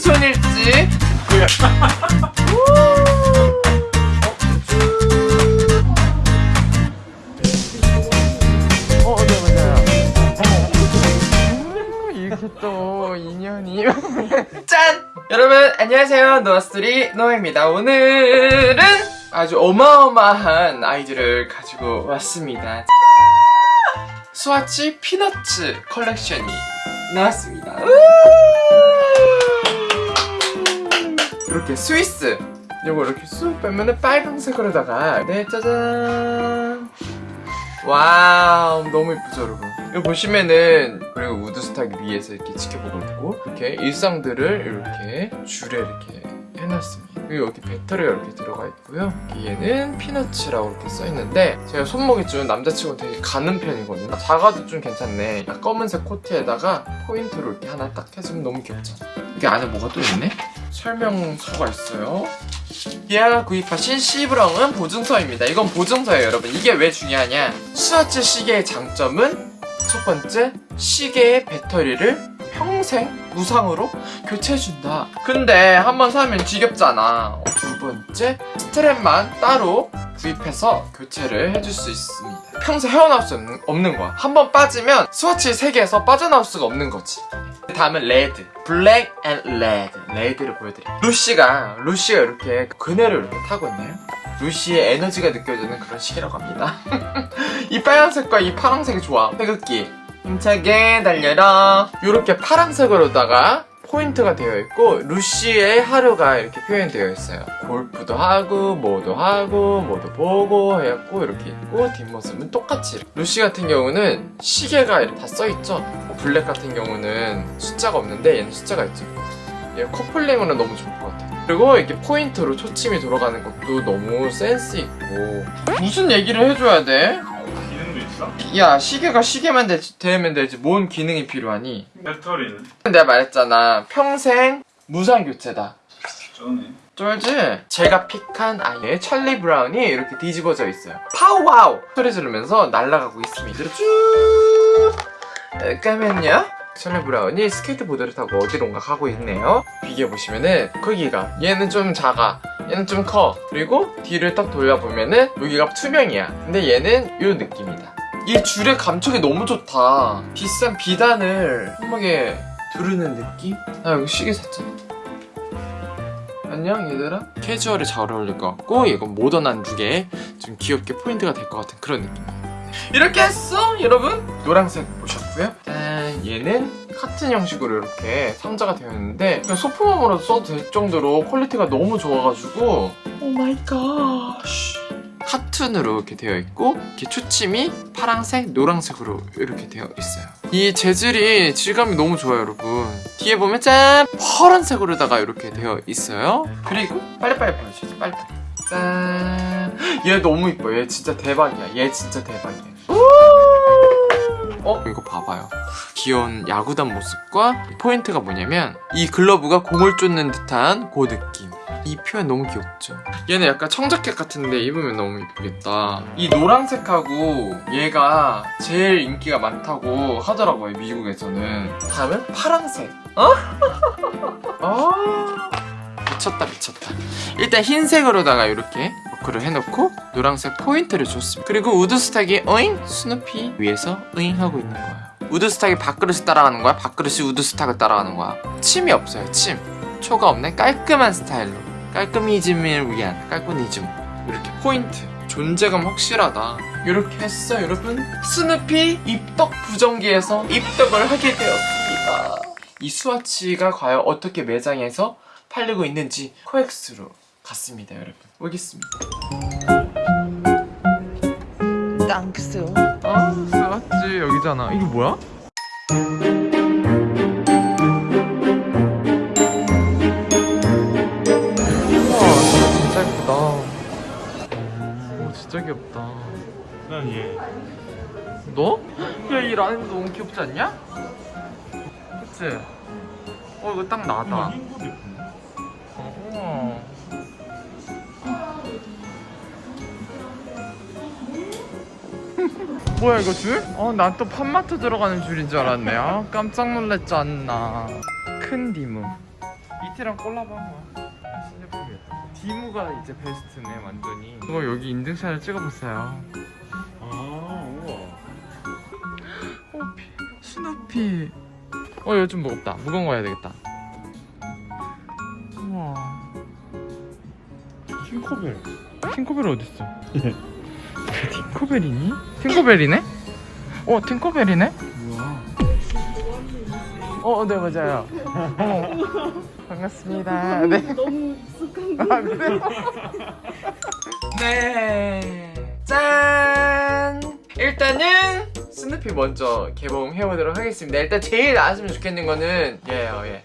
왼손일지 어, 네, 맞아요. 음, 이렇게 또 인연이. 짠! 여러분, 안녕하세요. 노아스토리 노아입니다. 오늘은 아주 어마어마한 아이들을 가지고 왔습니다. 스와치 피너츠 컬렉션이 나왔습니다. 이렇게 스위스. 요거 이렇게 쑥 빼면은 빨강색으로다가. 네 짜잔. Wow 너무 예쁘죠 여러분? 이거 보시면은 그리고 우드스탁 위에서 이렇게 지켜보고 있고 이렇게 일상들을 이렇게 줄에 이렇게 해놨습니다. 그리고 여기 배터리가 이렇게 들어가 있고요. 얘는 피너츠라고 이렇게 써있는데 제가 손목이 좀 남자치고 되게 가는 편이거든요. 작아도 좀 괜찮네. 검은색 코트에다가 포인트로 이렇게 하나 딱 해주면 너무 귀엽죠? 여기 안에 뭐가 또 있네? 설명서가 있어요 이하가 구입하신 시브렁은 보증서입니다. 이건 보증서예요, 여러분. 이게 왜 중요하냐? 스와츠 시계의 장점은 첫 번째, 시계의 배터리를 평생 무상으로 교체해준다. 근데 한 번 사면 지겹잖아. 두 번째, 스트랩만 따로 구입해서 교체를 해줄 수 있습니다. 평생 헤어나올 수 없는, 없는 거야. 한 번 빠지면 스와치 세계에서 빠져나올 수가 없는 거지. 다음은 red. Black and red. Red를 보여드릴게요. 루시가, 루시가 이렇게 그네를 이렇게 타고 있네요. 루시의 에너지가 느껴지는 그런 시계라고 합니다. 이 빨간색과 이 파란색이 좋아. 태극기. 힘차게 달려라. 이렇게 파란색으로다가 포인트가 되어 있고 루시의 하루가 이렇게 표현되어 있어요. 골프도 하고 뭐도 하고 뭐도 보고 해갖고 이렇게 있고 뒷모습은 똑같이 루시 같은 경우는 시계가 이렇게 다 써있죠? Black 같은 경우는 숫자가 없는데 얘는 숫자가 있죠. 얘 커플링으로 너무 좋을 것 같아요. 그리고 이렇게 포인트로 초침이 돌아가는 것도 너무 센스 있고. 무슨 얘기를 해줘야 돼? 있어? 야 시계가 시계만 되, 되면 되지. 뭔 기능이 필요하니? 배터리는? 내가 말했잖아. 평생 무상 교체다. 쩌네. 쫄지? 제가 pick한 아이의 찰리 브라운이 이렇게 뒤집어져 있어요. 파우와우! 소리 지르면서 날아가고 있습니다. 쭉 까면요? 찰리 브라운이 스케이트보드를 타고 어디론가 가고 있네요. 비교해보시면은 크기가 얘는 좀 작아. 얘는 좀 커. 그리고 뒤를 딱 돌려보면은 여기가 투명이야. 근데 얘는 이 느낌이다 이 줄의 감촉이 너무 좋다. 비싼 비단을 손목에 두르는 느낌? 나 여기 시계 샀잖아 안녕 얘들아. 캐주얼에 잘 어울릴 것 같고 이건 모던한 룩에 좀 귀엽게 포인트가 될 것 같은 그런 느낌. 이렇게 했어 여러분? 노란색 보셨고요. 짠 얘는 카툰 형식으로 이렇게 상자가 되어 있는데 그냥 소품함으로도 써도 될 정도로 quality가 너무 좋아가지고. Oh my god 카툰으로 이렇게 되어 있고 이렇게 초침이 파란색, 노란색으로 이렇게 되어 있어요. 이 재질이 질감이 너무 좋아요 여러분. 뒤에 보면 짠! 파란색으로다가 이렇게 되어 있어요. 그리고 빨리빨리 보여주세요 빨리빨리. 짠! 얘 너무 이뻐 얘 진짜 대박이야. 얘 진짜 대박이야. 어? 이거 봐봐요. 귀여운 야구단 모습과 포인트가 뭐냐면 이 글러브가 공을 쫓는 듯한 그 느낌 이 표현 너무 귀엽죠? 얘는 약간 청자켓 같은데 입으면 너무 이쁘겠다. 이 노란색하고 얘가 제일 인기가 많다고 하더라고요 미국에서는. 다음은 파란색. 어? 아 미쳤다 미쳤다. 일단 흰색으로다가 이렇게 work를 해놓고 노란색 포인트를 줬습니다. 그리고 우드스탁이 어잉? 스누피 위에서 어잉 하고 있는 거예요. 우드스탁이 밥그릇을 따라가는 거야? 밥그릇이 우드스탁을 따라가는 거야? 침이 없어요 침. 초가 없는 깔끔한 스타일로 깔끔이즘을 위한 깔끔이즘. 이렇게 포인트. 존재감 확실하다. 이렇게 했어 여러분? 스누피 입덕 부정기에서 입덕을 하게 되었습니다. 이 스와치가 과연 어떻게 매장에서 팔리고 있는지 코엑스로 갔습니다 여러분. 오겠습니다. 땅스 아 스와치 여기잖아. 이게 뭐야? 귀엽다 난얘 너? 야 이 라인 너무 귀엽지 않냐? 그치? 어 이거 딱 나다 예쁜데? 어, 뭐야 이거 줄? 어, 난또 팜마트 들어가는 줄인 줄 알았네. 아, 깜짝 놀랐지 않나. 큰 디무. 이태랑 콜라보 한 거야 디무가 이제 베스트네 완전히 이거 여기 인증샷을 찍어봤어요 아 우와 어, 피, 스누피. 어, 이거 좀 무겁다. 무거운 거 해야 되겠다. 우와. 킹커벨 팅커벨 어딨어? 팅커벨이니? 팅커벨이네? 어, 팅커벨이네? 어, 네, 맞아요. 어. 반갑습니다. 네. 너무 익숙한 아, 그래요? 네. 짠! 일단은 스누피 먼저 개봉해보도록 하겠습니다. 일단 제일 나왔으면 좋겠는 거는 얘예요, 얘.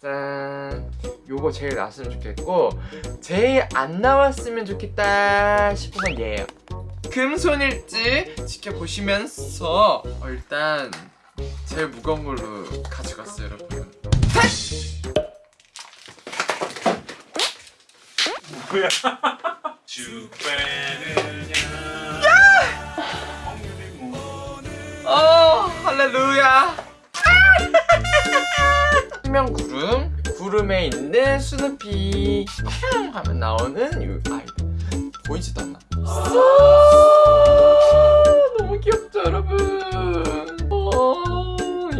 짠. 요거 제일 나왔으면 좋겠고, 제일 안 나왔으면 좋겠다 싶은 건 얘예요. 금손일지 지켜보시면서, 어, 일단, 제일 무거운 걸로 가져갔어요, 여러분. 뭐야? 쭉 빼느냐 어 할렐루야. 수면 구름 구름에 있는 스누피. 팡 하면 나오는 이 아이들. 보이지도 않나? 너무 귀엽죠 여러분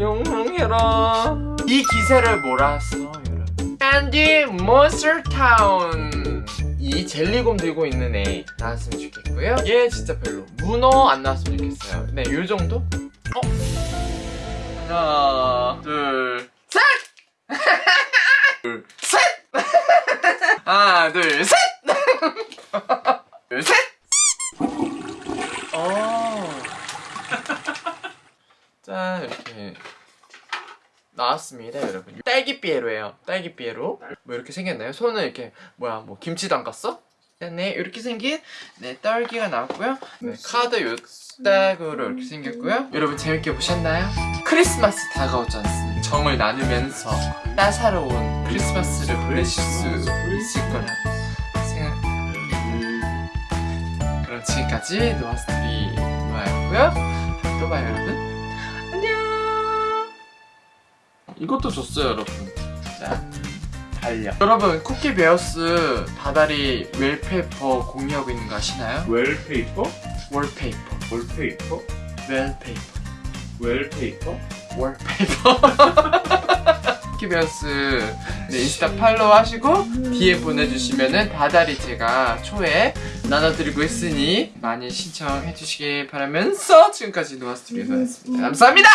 어 영롱해라 이 기세를 몰아서 여러분? 캔디 몬스터타운. 이 젤리곰 들고 있는 애 나왔으면 좋겠고요. 얘 진짜 별로 문어 안 나왔으면 좋겠어요. 네 요정도? 어? 하나 둘셋! 둘셋! 하나 둘셋 어. 짠 이렇게 나왔습니다 여러분 딸기 삐에로예요 딸기 삐에로 뭐 이렇게 생겼나요? 손은 이렇게 뭐야 뭐 김치 담갔어? 네 이렇게 생긴 네 딸기가 나왔고요 네, 카드 요딱으로 이렇게 생겼고요 여러분 재밌게 보셨나요? 크리스마스 다가오지 않습니까? 정을 나누면서 따사로운 크리스마스를 보내실 수 있을 거라 생각합니다 그럼 지금까지 노아스토리 노아였고요 또 봐요 여러분 이것도 줬어요 여러분. 자 달력 여러분 쿠키 베어스 다달이 wallpaper 공유하고 있는 거 아시나요? Wallpaper? Wallpaper. Wallpaper? Wallpaper. Wallpaper? Wallpaper. 쿠키 베어스. 네, 인스타 follow 하시고 DM 보내주시면은 다달이 제가 초에 나눠드리고 있으니 많이 신청해 주시길 바라면서 지금까지 노아스토리였습니다. 감사합니다